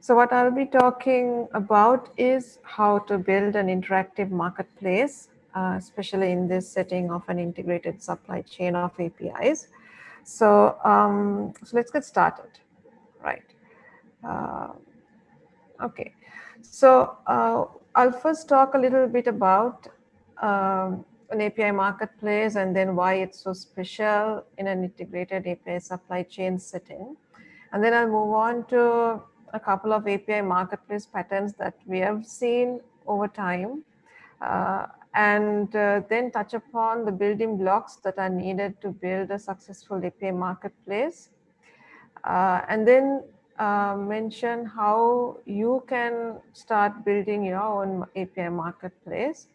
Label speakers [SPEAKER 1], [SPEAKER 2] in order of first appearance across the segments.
[SPEAKER 1] So what I'll be talking about is how to build an interactive marketplace, uh, especially in this setting of an integrated supply chain of APIs. So, um, so let's get started, right? Uh, okay, so uh, I'll first talk a little bit about um, an API marketplace and then why it's so special in an integrated API supply chain setting. And then I'll move on to a couple of API marketplace patterns that we have seen over time uh, and uh, then touch upon the building blocks that are needed to build a successful API marketplace. Uh, and then uh, mention how you can start building your own API marketplace.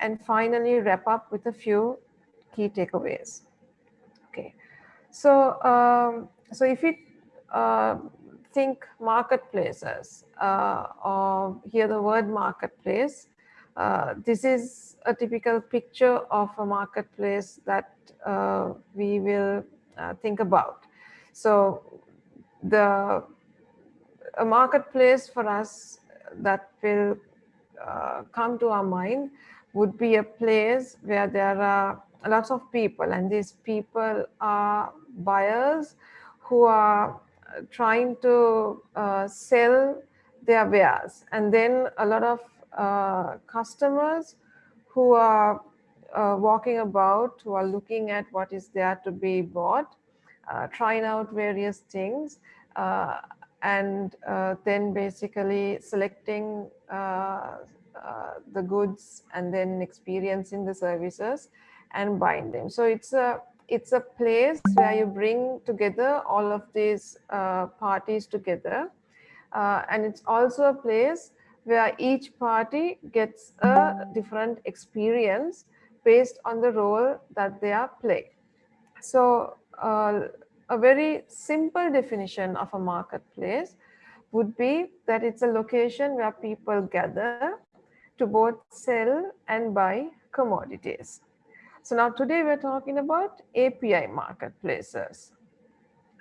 [SPEAKER 1] And finally, wrap up with a few key takeaways. Okay, so um, so if uh, think marketplaces uh, or hear the word marketplace, uh, this is a typical picture of a marketplace that uh, we will uh, think about. So the a marketplace for us that will uh, come to our mind would be a place where there are lots of people and these people are buyers who are trying to uh, sell their wares. And then a lot of uh, customers who are uh, walking about who are looking at what is there to be bought uh, trying out various things uh, and uh, then basically selecting the goods and then experiencing the services and buying them. So it's a it's a place where you bring together all of these uh, parties together. Uh, and it's also a place where each party gets a different experience based on the role that they are playing. So uh, a very simple definition of a marketplace would be that it's a location where people gather to both sell and buy commodities. So now today we're talking about API marketplaces.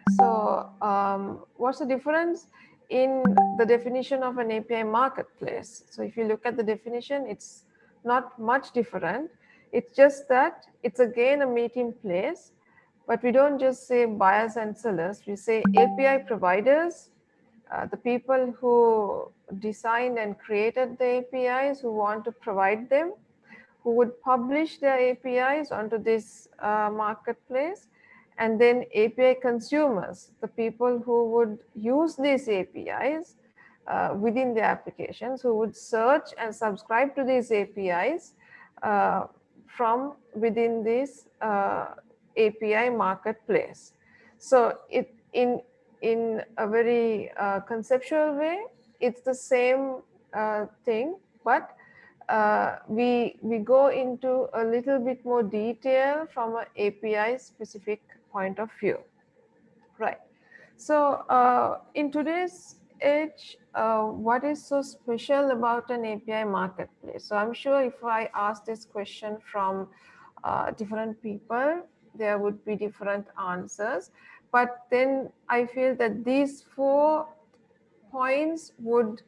[SPEAKER 1] So um, what's the difference in the definition of an API marketplace? So if you look at the definition, it's not much different. It's just that it's again a meeting place, but we don't just say buyers and sellers. We say API providers, uh, the people who designed and created the APIs who want to provide them, who would publish their APIs onto this uh, marketplace and then API consumers, the people who would use these APIs uh, within their applications, who would search and subscribe to these APIs uh, from within this uh, API marketplace. So it in in a very uh, conceptual way, it's the same uh, thing, but uh, we we go into a little bit more detail from an API specific point of view, right? So uh, in today's age, uh, what is so special about an API marketplace? So I'm sure if I ask this question from uh, different people, there would be different answers. But then I feel that these four points would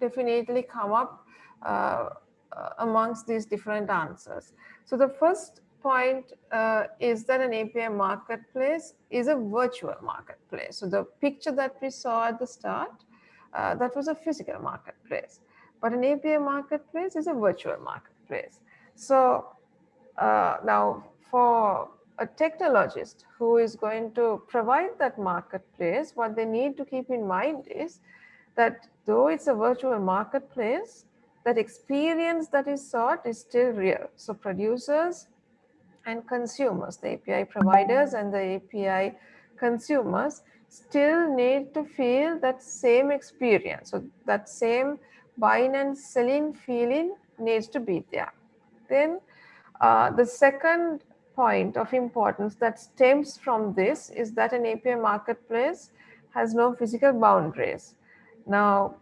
[SPEAKER 1] definitely come up uh, uh, amongst these different answers. So the first point uh, is that an API marketplace is a virtual marketplace. So the picture that we saw at the start, uh, that was a physical marketplace. But an API marketplace is a virtual marketplace. So uh, now for a technologist who is going to provide that marketplace, what they need to keep in mind is that though it's a virtual marketplace, that experience that is sought is still real. So producers and consumers, the API providers and the API consumers still need to feel that same experience. So that same buying and selling feeling needs to be there. Then uh, the second point of importance that stems from this is that an API marketplace has no physical boundaries. Now,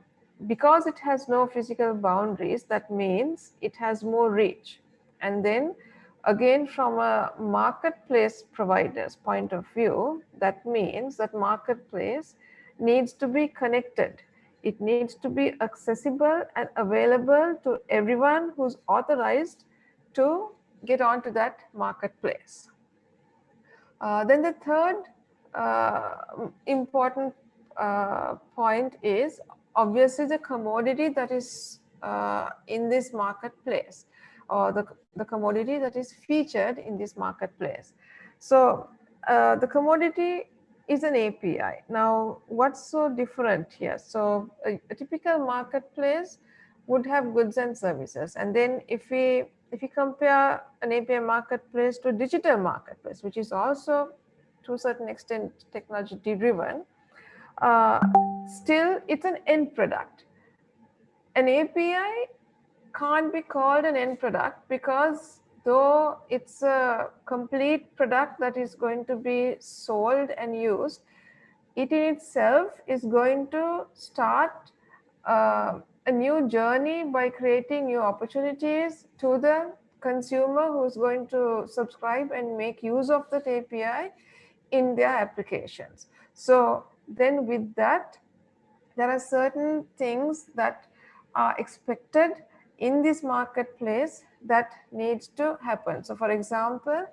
[SPEAKER 1] because it has no physical boundaries, that means it has more reach. And then again, from a marketplace provider's point of view, that means that marketplace needs to be connected it needs to be accessible and available to everyone who's authorized to get onto that marketplace. Uh, then the third uh, important uh, point is obviously the commodity that is uh, in this marketplace or the, the commodity that is featured in this marketplace. So uh, the commodity is an API. Now, what's so different here? So a, a, typical marketplace would have goods and services. And then if we if you compare an API marketplace to a digital marketplace, which is also to a certain extent technology driven, uh, still it's an end product. An API can't be called an end product because though it's a complete product that is going to be sold and used, it in itself is going to start uh, a new journey by creating new opportunities to the consumer who's going to subscribe and make use of that API in their applications. So then with that, there are certain things that are expected in this marketplace that needs to happen. So for example,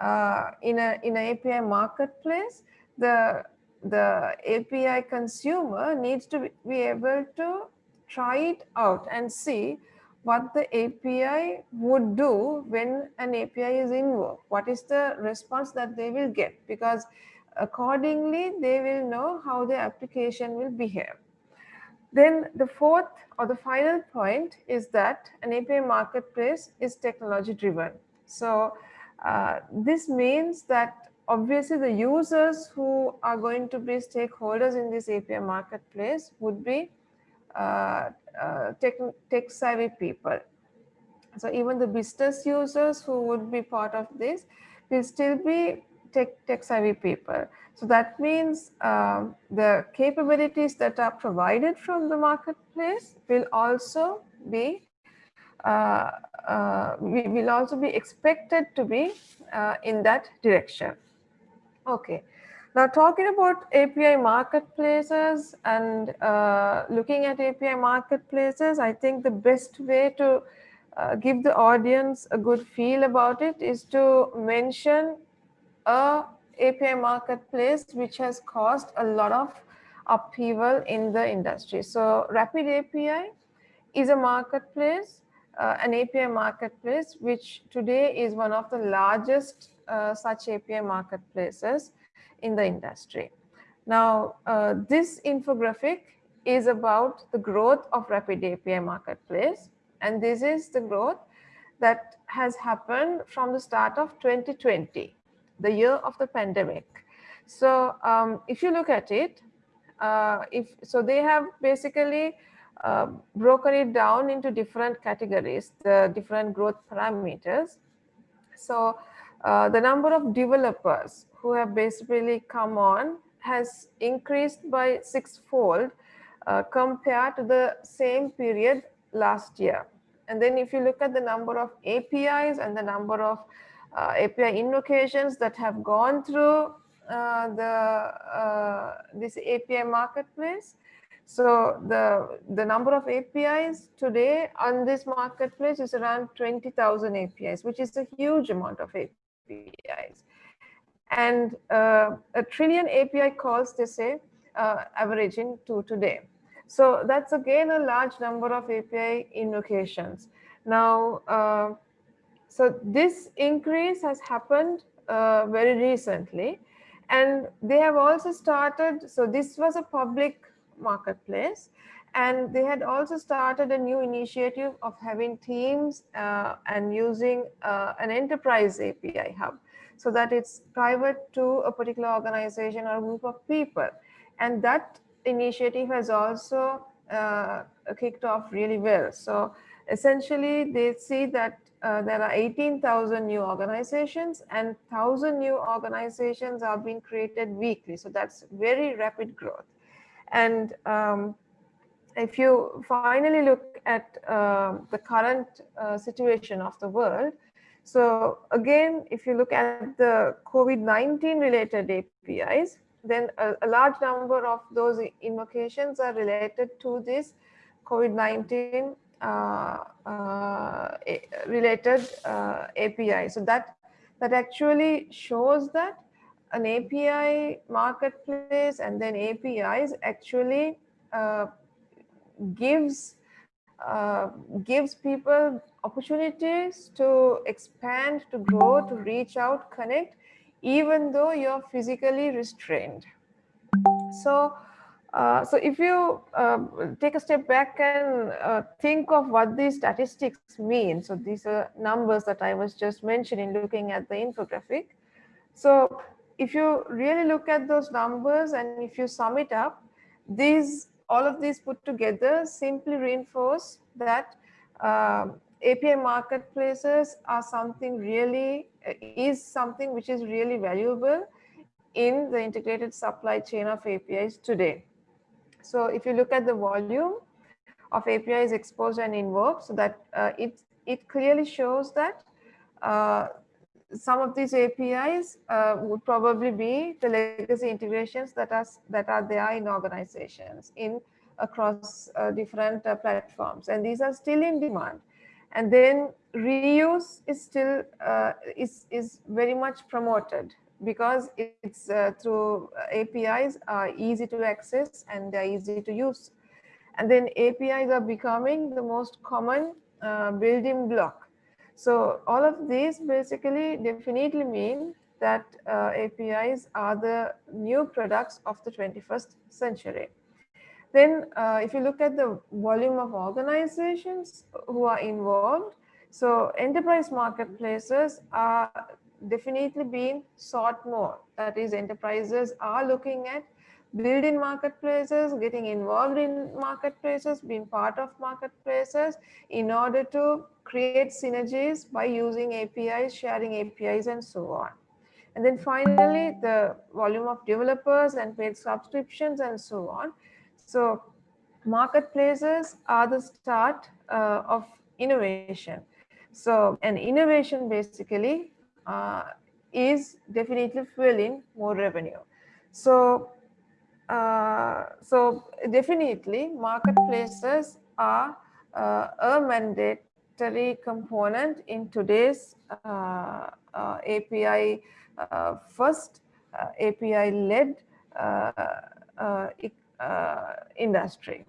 [SPEAKER 1] uh, in a in an API marketplace, the the API consumer needs to be able to try it out and see what the API would do when an API is invoked. What is the response that they will get? Because accordingly, they will know how the application will behave. Then the fourth or the final point is that an API marketplace is technology driven. So uh, this means that obviously the users who are going to be stakeholders in this API marketplace would be uh, uh, tech, tech savvy people. So even the business users who would be part of this will still be tech, tech savvy people. So that means um, the capabilities that are provided from the marketplace will also be uh, uh, will also be expected to be uh, in that direction. Okay. Now talking about API marketplaces and uh, looking at API marketplaces, I think the best way to uh, give the audience a good feel about it is to mention a API marketplace which has caused a lot of upheaval in the industry. So Rapid API is a marketplace, uh, an API marketplace, which today is one of the largest uh, such API marketplaces in the industry. Now, uh, this infographic is about the growth of Rapid API marketplace. And this is the growth that has happened from the start of 2020 the year of the pandemic. So um, if you look at it, uh, if so they have basically uh, broken it down into different categories, the different growth parameters. So uh, the number of developers who have basically come on has increased by sixfold uh, compared to the same period last year. And then if you look at the number of APIs and the number of API invocations that have gone through uh, the uh, this API marketplace. So the the number of APIs today on this marketplace is around 20,000 APIs, which is a huge amount of APIs. And uh, a trillion API calls, they say, uh, averaging to today. So that's again a large number of API invocations. Now, uh, so this increase has happened uh, very recently and they have also started, so this was a public marketplace and they had also started a new initiative of having teams uh, and using uh, an enterprise API hub so that it's private to a particular organization or group of people. And that initiative has also uh, kicked off really well. So essentially they see that uh, there are 18,000 new organizations and 1,000 new organizations are being created weekly. So that's very rapid growth. And um, if you finally look at uh, the current uh, situation of the world, so again, if you look at the COVID-19 related APIs, then a, a, large number of those invocations are related to this COVID-19 uh, uh, related uh, API. So that that actually shows that an API marketplace and then APIs actually uh, gives uh, gives people opportunities to expand, to grow, to reach out, connect, even though you're physically restrained. So, uh, so if you uh, take a step back and uh, think of what these statistics mean, so these are numbers that I was just mentioning, looking at the infographic. So if you really look at those numbers and if you sum it up, these all of these put together simply reinforce that uh, API marketplaces are something really is something which is really valuable in the integrated supply chain of APIs today. So if you look at the volume of APIs exposed and invoked, so that uh, it, it clearly shows that uh, some of these APIs uh, would probably be the legacy integrations that are that are there in organizations in across uh, different uh, platforms, and these are still in demand. And then reuse is still uh, is is very much promoted because it's uh, through APIs are easy to access and they're easy to use. And then APIs are becoming the most common uh, building block so all of these basically definitely mean that uh, APIs are the new products of the 21st century. Then uh, if you look at the volume of organizations who are involved, so enterprise marketplaces are definitely being sought more. That is enterprises are looking at building marketplaces, getting involved in marketplaces, being part of marketplaces in order to create synergies by using APIs, sharing APIs and so on. And then finally, the volume of developers and paid subscriptions and so on. So marketplaces are the start uh, of innovation. So an innovation basically uh, is definitely fueling more revenue. So uh, so definitely marketplaces are uh, a mandatory component in today's uh, uh API uh, first API led industry.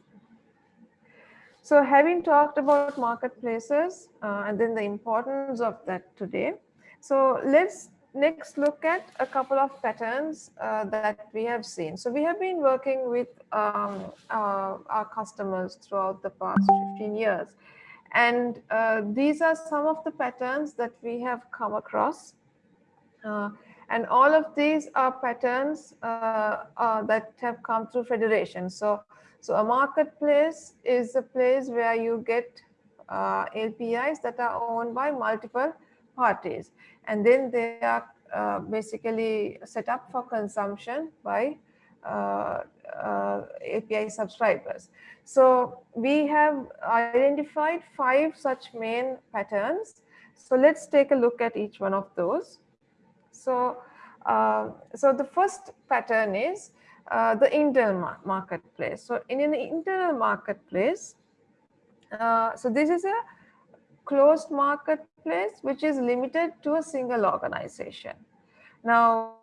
[SPEAKER 1] So having talked about marketplaces and then the importance of that today, so let's next look at a couple of patterns uh, that we have seen. So we have been working with um, uh, our customers throughout the past 15 years. And uh, these are some of the patterns that we have come across. Uh, and all of these are patterns uh, uh, that have come through federation. So, so a marketplace is a place where you get APIs that are owned by multiple parties and then they are uh, basically set up for consumption by uh, uh, API subscribers. So we have identified five such main patterns. So let's take a look at each one of those. So, uh, so the first pattern is uh, the internal marketplace. So in an internal marketplace, uh, so this is a closed marketplace which is limited to a single organization. Now,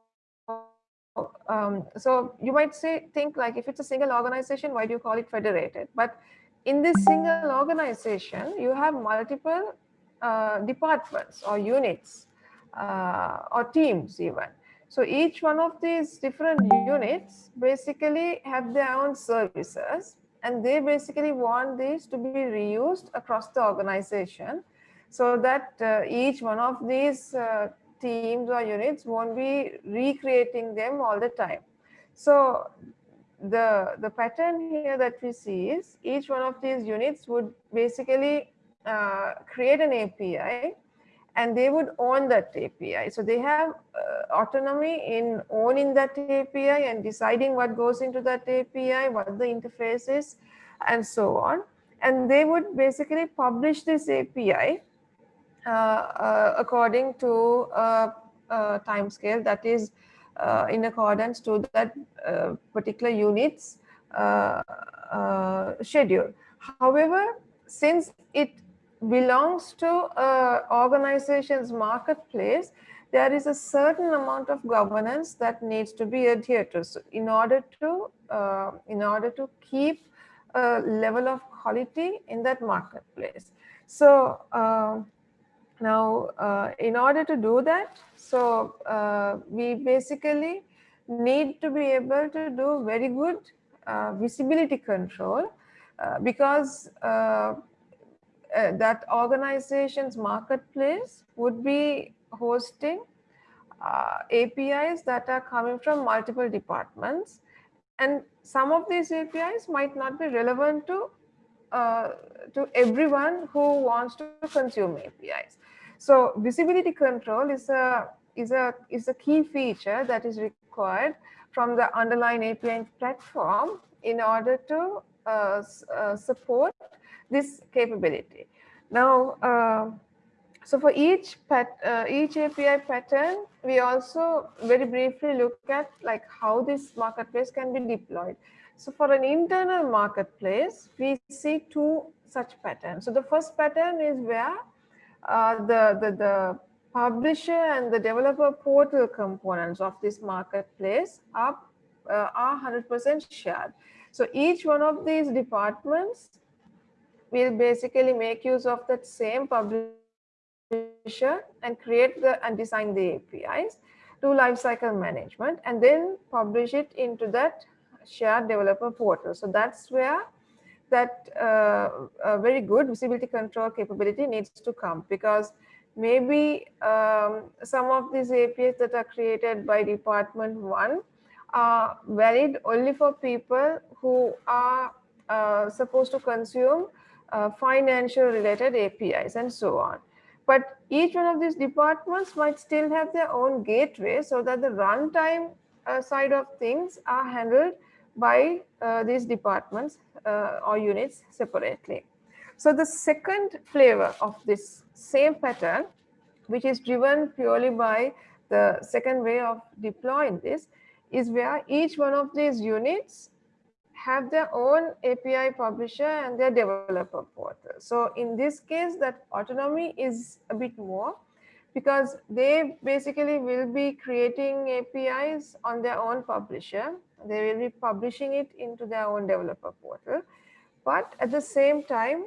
[SPEAKER 1] um, so you might say, think like if it's a single organization, why do you call it federated? But in this single organization, you have multiple uh, departments or units uh, or teams even. So each one of these different units basically have their own services and they basically want these to be reused across the organization so that uh, each one of these uh, teams or units won't be recreating them all the time. So the, the pattern here that we see is each one of these units would basically uh, create an API and they would own that API. So they have uh, autonomy in owning that API and deciding what goes into that API, what the interface is, and so on. And they would basically publish this API uh, uh, according to a, a time scale that is uh, in accordance to that uh, particular unit's uh, uh, schedule. However, since it belongs to organization's marketplace, there is a certain amount of governance that needs to be adhered to. So in order to uh, in order to keep a level of quality in that marketplace. So uh, now, uh, in order to do that, so uh, we basically need to be able to do very good uh, visibility control uh, because uh, uh, that organization's marketplace would be hosting APIs that are coming from multiple departments. And some of these APIs might not be relevant to uh, to everyone who wants to consume APIs. So visibility control is a is a is a key feature that is required from the underlying API platform in order to uh, uh, support this capability. Now, uh, so for each pat, uh, each API pattern, we also very briefly look at like how this marketplace can be deployed. So for an internal marketplace, we see two such patterns. So the first pattern is where uh, the, the, the publisher and the developer portal components of this marketplace are, uh, are 100% shared. So each one of these departments will basically make use of that same publisher and create the and design the APIs, do lifecycle management, and then publish it into that shared developer portal. So that's where that uh, very good visibility control capability needs to come because maybe um, some of these APIs that are created by department one are valid only for people who are uh, supposed to consume uh, financial related APIs and so on. But each one of these departments might still have their own gateway so that the runtime uh, side of things are handled by uh, these departments uh, or units separately. So the second flavor of this same pattern, which is driven purely by the second way of deploying this, is where each one of these units have their own API publisher and their developer portal. So in this case, that autonomy is a bit more because they basically will be creating APIs on their own publisher. They will be publishing it into their own developer portal. But at the same time,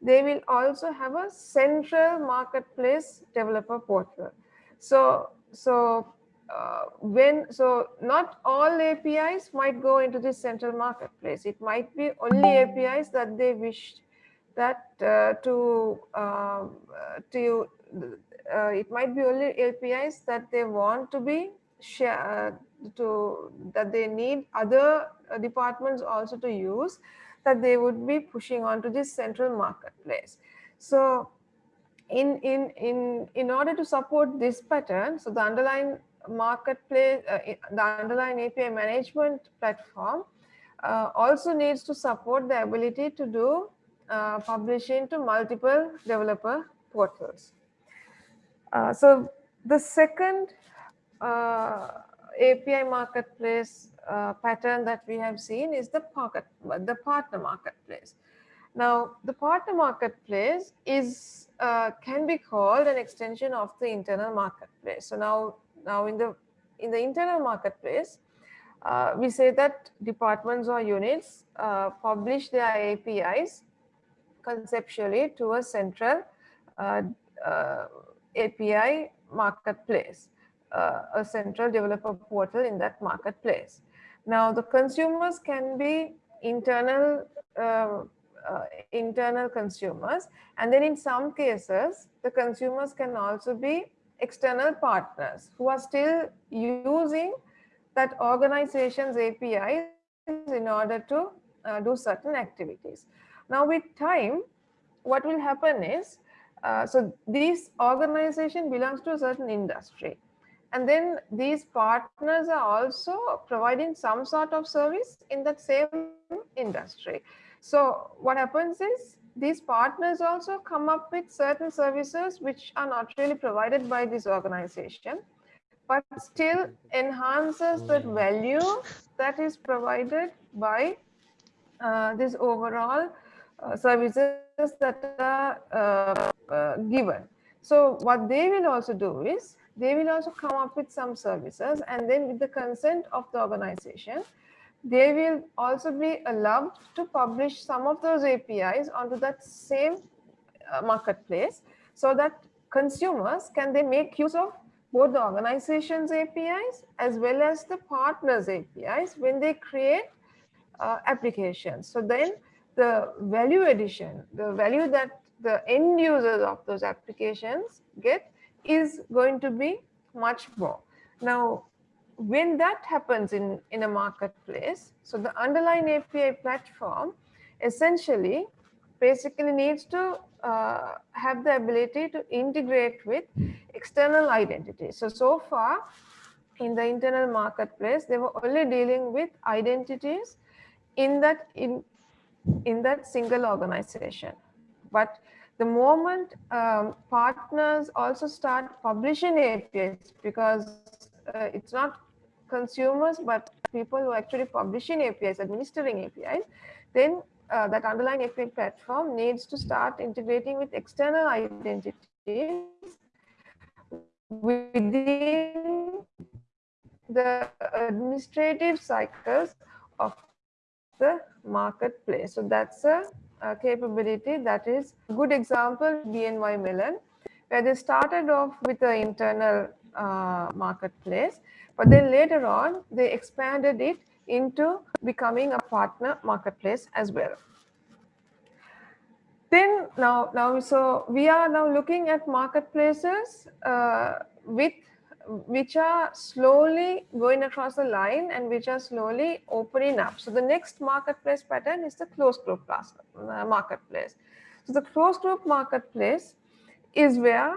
[SPEAKER 1] they will also have a central marketplace developer portal. So, so uh, when so not all APIs might go into this central marketplace. It might be only APIs that they wish that uh, to um, uh, to uh, it might be only APIs that they want to be share uh, to that they need other uh, departments also to use that they would be pushing onto this central marketplace. So in in in in order to support this pattern, so the underlying marketplace, uh, the underlying API management platform uh, also needs to support the ability to do uh, publishing to multiple developer portals. Uh, so the second uh, API marketplace uh, pattern that we have seen is the pocket, the partner marketplace. Now, the partner marketplace is can be called an extension of the internal marketplace. So now, now in the in the internal marketplace, uh, we say that departments or units uh, publish their APIs conceptually to a central API marketplace, uh, a central developer portal in that marketplace. Now the consumers can be internal uh, uh, internal consumers and then in some cases the consumers can also be external partners who are still using that organization's APIs in order to uh, do certain activities. Now with time, what will happen is uh, so this organization belongs to a certain industry. And then these partners are also providing some sort of service in that same industry. So what happens is these partners also come up with certain services which are not really provided by this organization. but still enhances the value that is provided by uh, this overall uh, services that are uh, uh, given. So what they will also do is they will also come up with some services and then with the consent of the organization, they will also be allowed to publish some of those APIs onto that same uh, marketplace so that consumers can they make use of both the organization's APIs as well as the partners APIs when they create uh, applications. So then the value addition, the value that the end users of those applications get is going to be much more. Now, when that happens in, in a marketplace, so the underlying API platform essentially basically needs to uh, have the ability to integrate with external identities. So, so far in the internal marketplace, they were only dealing with identities in that in in that single organization. But the moment um, partners also start publishing APIs, because uh, it's not consumers, but people who are actually publishing APIs, administering APIs, then uh, that underlying API platform needs to start integrating with external identities within the administrative cycles of the marketplace. So that's a, a capability that is a good example BNY Mellon, where they started off with the internal uh, marketplace, but then later on they expanded it into becoming a partner marketplace as well. Then now, now so we are now looking at marketplaces uh, with which are slowly going across the line and which are slowly opening up. So the next marketplace pattern is the closed group uh, marketplace. So the closed group marketplace is where,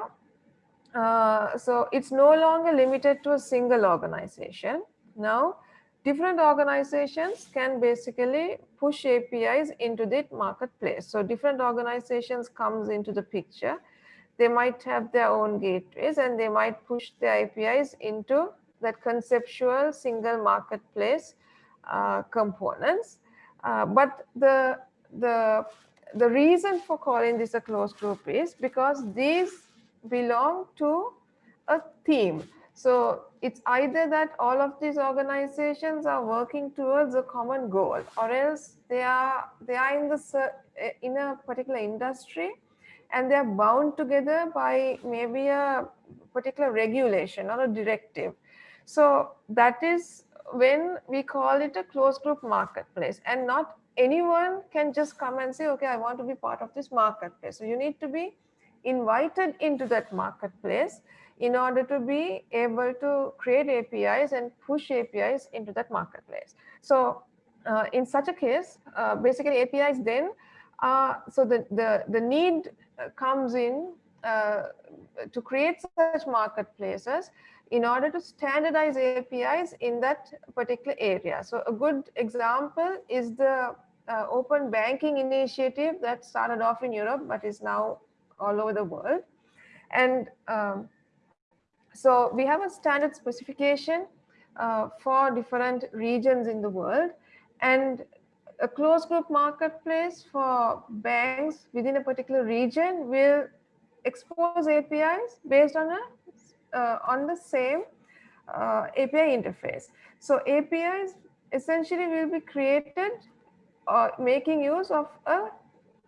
[SPEAKER 1] uh, so it's no longer limited to a single organization. Now, different organizations can basically push APIs into the marketplace. So different organizations comes into the picture they might have their own gateways and they might push their APIs into that conceptual single marketplace uh, components. Uh, but the, the, the reason for calling this a closed group is because these belong to a theme. So it's either that all of these organizations are working towards a common goal or else they are they are in the eh, in a particular industry and they're bound together by maybe a particular regulation or a directive. So that is when we call it a closed group marketplace and not anyone can just come and say, okay, I want to be part of this marketplace. So you need to be invited into that marketplace in order to be able to create APIs and push APIs into that marketplace. So uh, in such a case, uh, basically APIs then, uh, so the, the, the need uh, comes in uh, to create such marketplaces in order to standardize APIs in that particular area. So a good example is the uh, open banking initiative that started off in Europe, but is now all over the world. And um, so we have a standard specification uh, for different regions in the world. And a closed group marketplace for banks within a particular region will expose APIs based on a uh, on the same uh, API interface. So APIs essentially will be created uh, making use of a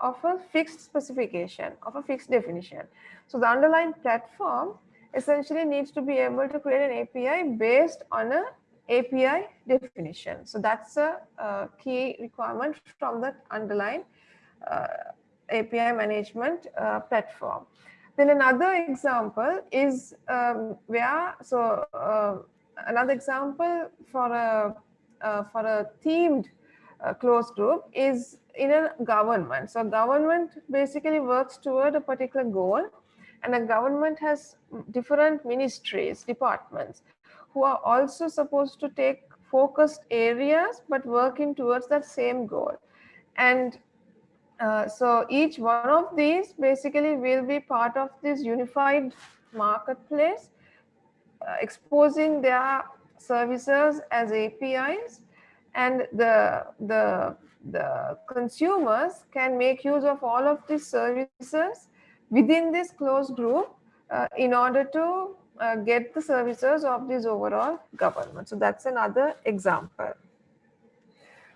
[SPEAKER 1] of a fixed specification of a fixed definition. So the underlying platform essentially needs to be able to create an API based on a API definition. So that's a, a key requirement from the underlying uh, API management uh, platform. Then another example is um, where, so uh, another example for a, uh, for a themed uh, closed group is in a government. So government basically works toward a particular goal and a government has different ministries, departments who are also supposed to take focused areas but working towards that same goal and uh, so each one of these basically will be part of this unified marketplace uh, exposing their services as APIs and the, the, the consumers can make use of all of these services within this closed group uh, in order to uh, get the services of this overall government. So that's another example.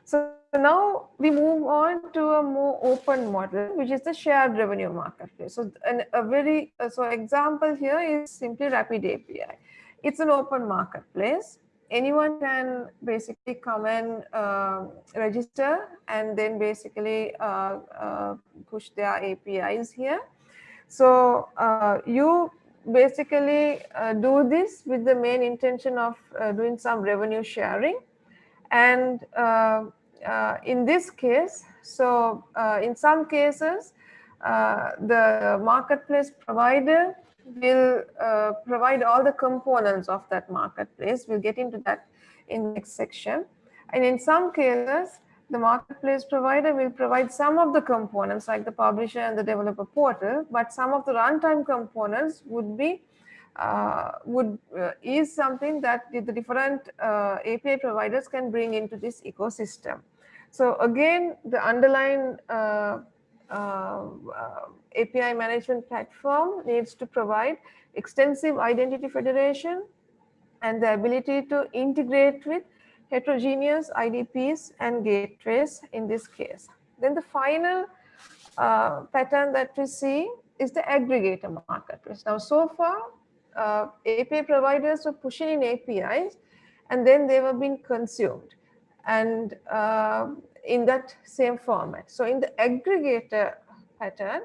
[SPEAKER 1] So now we move on to a more open model, which is the shared revenue marketplace. So an, a very uh, so example here is simply Rapid API. It's an open marketplace. Anyone can basically come and uh, register and then basically uh, uh push their APIs here. So uh, you basically uh, do this with the main intention of uh, doing some revenue sharing. And in this case, so in some cases, the marketplace provider will provide all the components of that marketplace. We'll get into that in next section. And in some cases, the marketplace provider will provide some of the components like the publisher and the developer portal, but some of the runtime components would be uh, would uh, is something that the, different uh, API providers can bring into this ecosystem. So again, the underlying uh, uh, API management platform needs to provide extensive identity federation and the ability to integrate with heterogeneous IDPs and gateways in this case. Then the final uh, pattern that we see is the aggregator marketplace. Now, so far, uh, API providers were pushing in APIs and then they were being consumed and uh, in that same format. So in the aggregator pattern,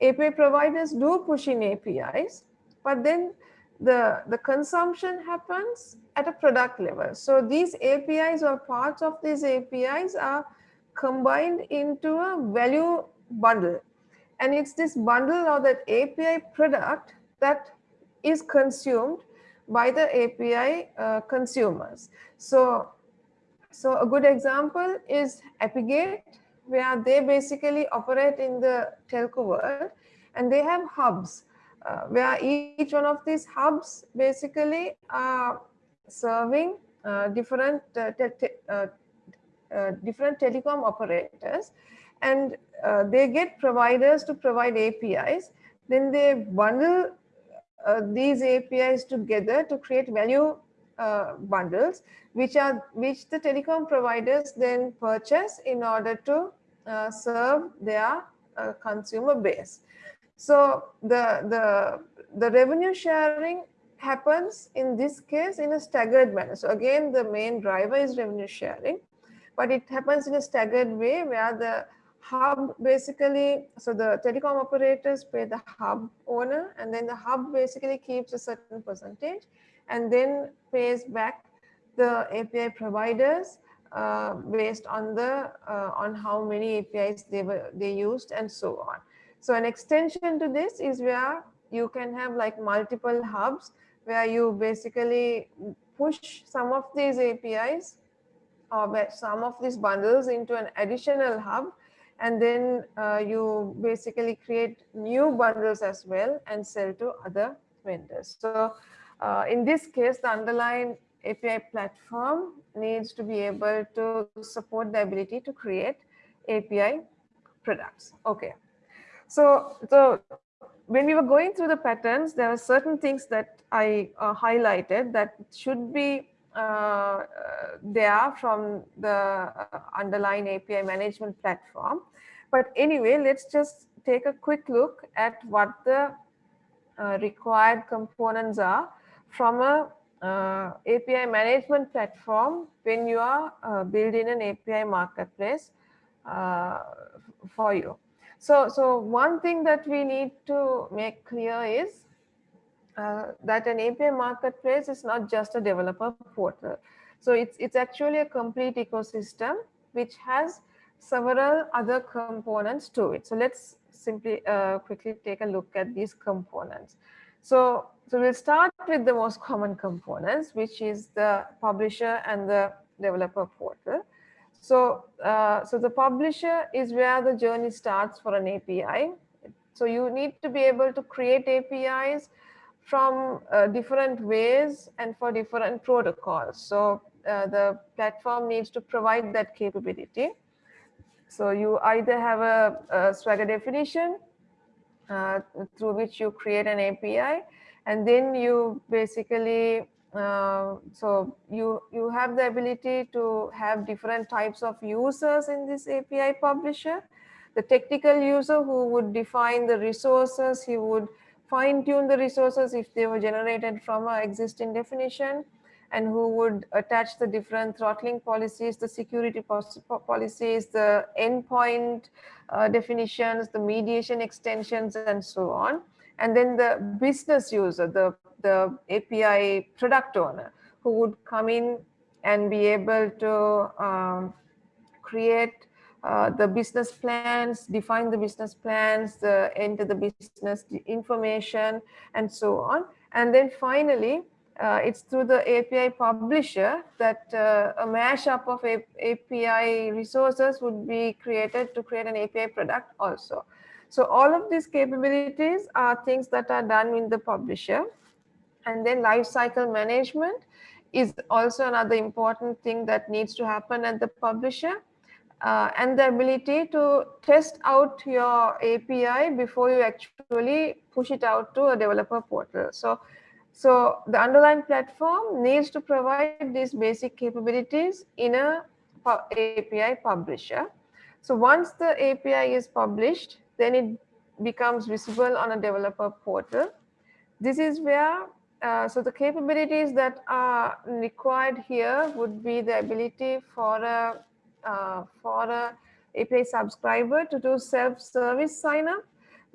[SPEAKER 1] API providers do push in APIs, but then the, the consumption happens at a product level. So these APIs or parts of these APIs are combined into a value bundle. And it's this bundle or that API product that is consumed by the API uh, consumers. So, so a good example is Apigate, where they basically operate in the telco world and they have hubs uh, where each one of these hubs basically are serving uh, different uh, te te uh, uh, different telecom operators and uh, they get providers to provide APIs then they bundle these APIs together to create value Uh, bundles which are which the telecom providers then purchase in order to uh, serve their uh, consumer base so the, the, the revenue sharing happens in this case in a staggered manner. So again, the main driver is revenue sharing, but it happens in a staggered way where the hub basically, so the telecom operators pay the hub owner and then the hub basically keeps a certain percentage and then pays back the API providers uh, based on the uh, on how many APIs they were they used and so on. So an extension to this is where you can have like multiple hubs where you basically push some of these APIs or some of these bundles into an additional hub and then uh, you basically create new bundles as well and sell to other vendors. So uh, in this case, the underlying API platform needs to be able to support the ability to create API products. Okay. So, so when we were going through the patterns, there are certain things that I uh, highlighted that should be uh, there from the uh, underlying API management platform. But anyway, let's just take a quick look at what the uh, required components are from a uh, API management platform when you are uh, building an API marketplace uh, for you. So, so one thing that we need to make clear is uh, that an API marketplace is not just a developer portal. So it's, it's actually a complete ecosystem which has several other components to it. So let's simply uh, quickly take a look at these components. So, so we'll start with the most common components, which is the publisher and the developer portal. So, uh, so the publisher is where the journey starts for an API. So you need to be able to create APIs from uh, different ways and for different protocols. So uh, the platform needs to provide that capability. So you either have a, a Swagger definition uh, through which you create an API, and then you basically uh, so you you have the ability to have different types of users in this API publisher. The technical user who would define the resources, he would fine tune the resources if they were generated from an existing definition and who would attach the different throttling policies, the security policies, the endpoint uh, definitions, the mediation extensions, and so on. And then the business user, the, the API product owner, who would come in and be able to um, create uh, the business plans, define the business plans, the, enter the business information, and so on. And then finally, uh, it's through the API publisher that uh, a mashup of A API resources would be created to create an API product also. So all of these capabilities are things that are done in the publisher. And then lifecycle management is also another important thing that needs to happen at the publisher. Uh, and the ability to test out your API before you actually push it out to a developer portal. So so the underlying platform needs to provide these basic capabilities in a API publisher. So once the API is published, then it becomes visible on a developer portal. This is where, uh, so the capabilities that are required here would be the ability for a, uh, for a API subscriber to do self-service sign up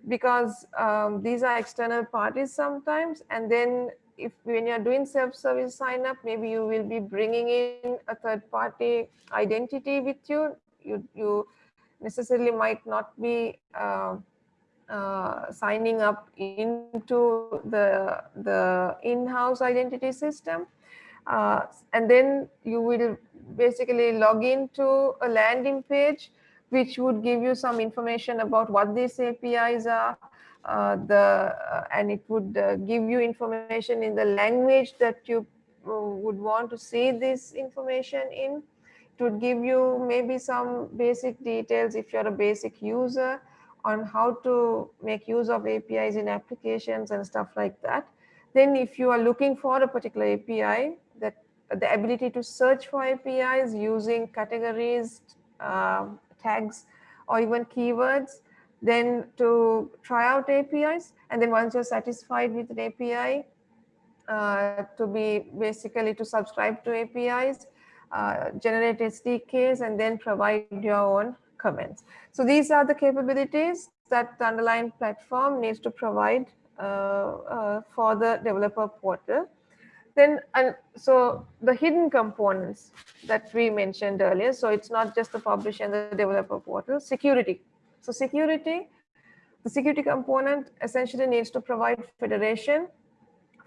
[SPEAKER 1] because um, these are external parties sometimes. And then if when you're doing self-service sign up, maybe you will be bringing in a third party identity with you. You, you necessarily might not be uh, uh, signing up into the, the in-house identity system. Uh, and then you will basically log into a landing page which would give you some information about what these APIs are, uh, the uh, and it would uh, give you information in the language that you uh, would want to see this information in. Would give you maybe some basic details if you're a basic user on how to make use of APIs in applications and stuff like that. Then if you are looking for a particular API, that the ability to search for APIs using categories, uh, tags or even keywords, then to try out APIs. And then once you're satisfied with an API, uh, to be basically to subscribe to APIs, uh, generate SDKs, and then provide your own comments. So these are the capabilities that the underlying platform needs to provide uh, uh for the developer portal. Then, and so the hidden components that we mentioned earlier. So it's not just the publisher and the developer portal, security. So security, the security component essentially needs to provide federation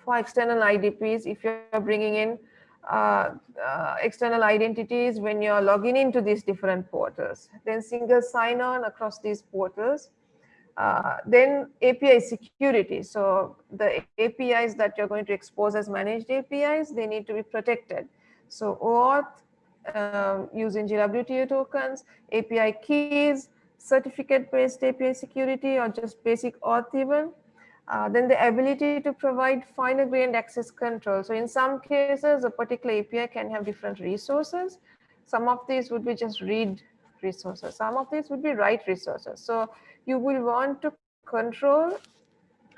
[SPEAKER 1] for external IDPs if you're bringing in uh, uh, external identities when you're logging into these different portals. Then single sign-on across these portals uh, then API security. So the APIs that you're going to expose as managed APIs, they need to be protected. So OAuth um, using JWT tokens, API keys, certificate-based API security, or just basic auth even. Uh, then the ability to provide finer grained access control. So in some cases, a particular API can have different resources. Some of these would be just read resources. Some of these would be write resources. So you will want to control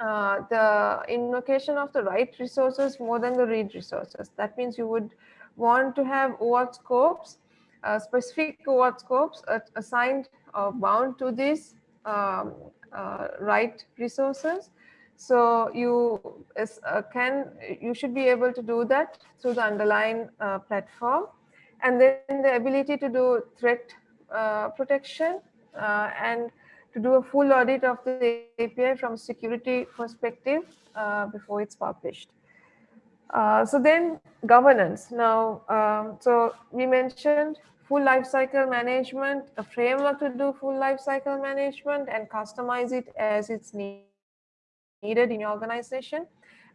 [SPEAKER 1] uh, the invocation of the write resources more than the read resources. That means you would want to have OAuth scopes, uh, specific OAuth scopes assigned or bound to these um, uh, write resources. So you uh, can you should be able to do that through the underlying uh, platform, and then the ability to do threat uh, protection and to do a full audit of the API from security perspective uh, before it's published. Uh, so then governance. Now, um, so we mentioned full lifecycle management, a framework to do full lifecycle management and customize it as it's needed. Needed in your organization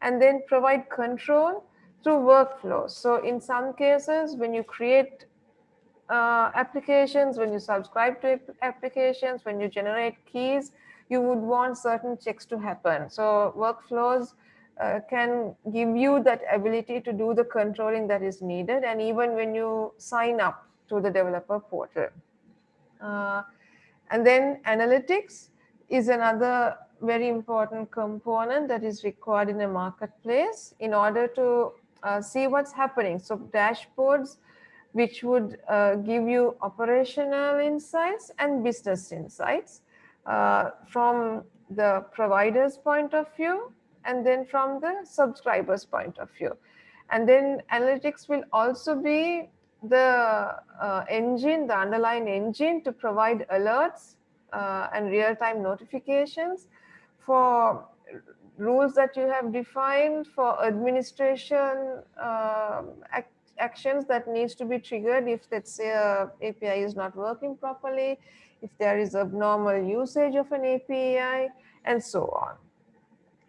[SPEAKER 1] and then provide control through workflows. So in some cases, when you create uh, applications, when you subscribe to applications, when you generate keys, you would want certain checks to happen. So workflows uh, can give you that ability to do the controlling that is needed. And even when you sign up to the developer portal. Uh, and then analytics is another very important component that is required in a marketplace in order to uh, see what's happening. So dashboards, which would uh, give you operational insights and business insights uh, from the provider's point of view and then from the subscriber's point of view. And then analytics will also be the uh, engine, the underlying engine to provide alerts uh, and real-time notifications for rules that you have defined for administration act actions that needs to be triggered if let's say a API is not working properly, if there is abnormal usage of an API and so on.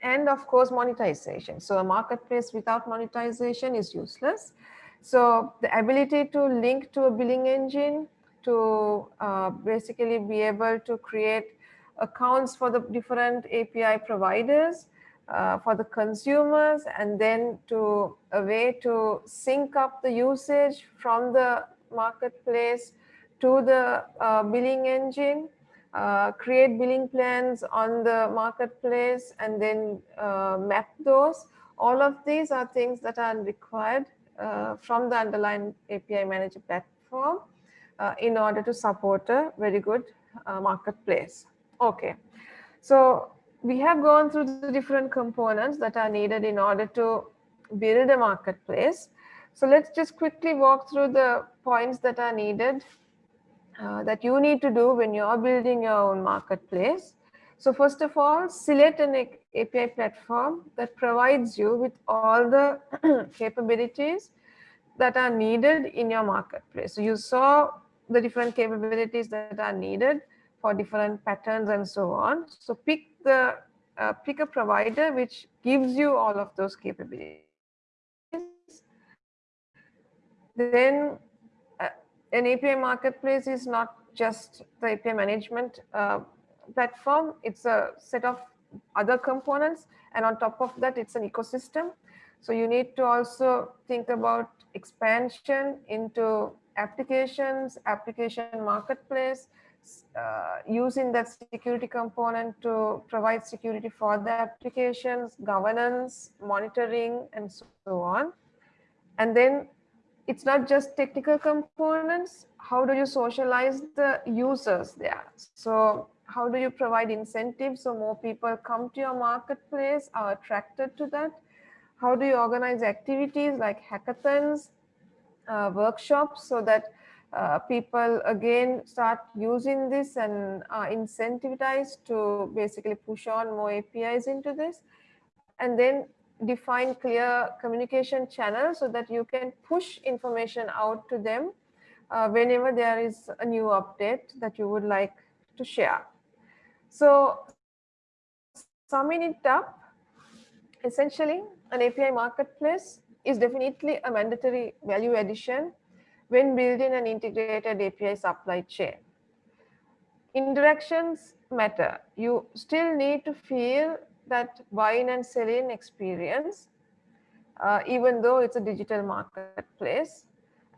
[SPEAKER 1] And of course, monetization. So a marketplace without monetization is useless. So the ability to link to a billing engine to uh, basically be able to create accounts for the different API providers, uh, for the consumers, and then to a way to sync up the usage from the marketplace to the uh, billing engine, uh, create billing plans on the marketplace, and then uh, map those. All of these are things that are required uh, from the underlying API manager platform uh, in order to support a very good marketplace. Okay, so we have gone through the different components that are needed in order to build a marketplace. So let's just quickly walk through the points that are needed uh, that you need to do when you're building your own marketplace. So first of all, select an API platform that provides you with all the capabilities that are needed in your marketplace. So you saw the different capabilities that are needed for different patterns and so on. So pick the uh, pick a provider which gives you all of those capabilities. Then uh, an API marketplace is not just the API management uh, platform, it's a set of other components. And on top of that, it's an ecosystem. So you need to also think about expansion into applications, application marketplace, uh, using that security component to provide security for the applications, governance, monitoring, and so on. And then it's not just technical components. How do you socialize the users there? So how do you provide incentives so more people come to your marketplace, are attracted to that? How do you organize activities like hackathons, uh, workshops so that uh, people again start using this and are incentivized to basically push on more APIs into this and then define clear communication channels so that you can push information out to them uh, whenever there is a new update that you would like to share. So summing it up, essentially an API marketplace is definitely a mandatory value addition when building an integrated API supply chain. Interactions matter. You still need to feel that buying and selling experience, uh, even though it's a digital marketplace.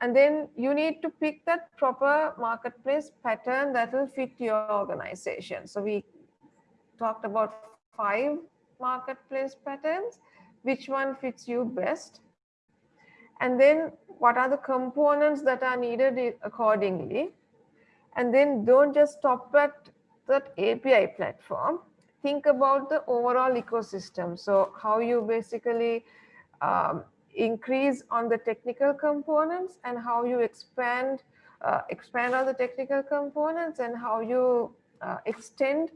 [SPEAKER 1] And then you need to pick that proper marketplace pattern that will fit your organization. So we talked about five marketplace patterns. Which one fits you best? And then what are the components that are needed accordingly? And then don't just stop at that API platform. Think about the overall ecosystem. So how you basically um, increase on the technical components and how you expand uh, expand on the technical components and how you uh, extend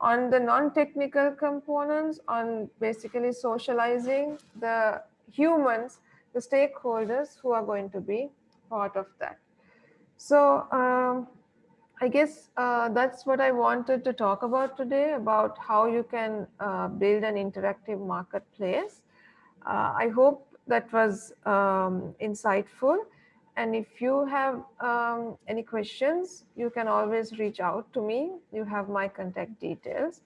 [SPEAKER 1] on the non-technical components on basically socializing the humans, the stakeholders who are going to be part of that. So um, I guess uh, that's what I wanted to talk about today about how you can uh, build an interactive marketplace. Uh, I hope that was um, insightful. And if you have um, any questions, you can always reach out to me. You have my contact details.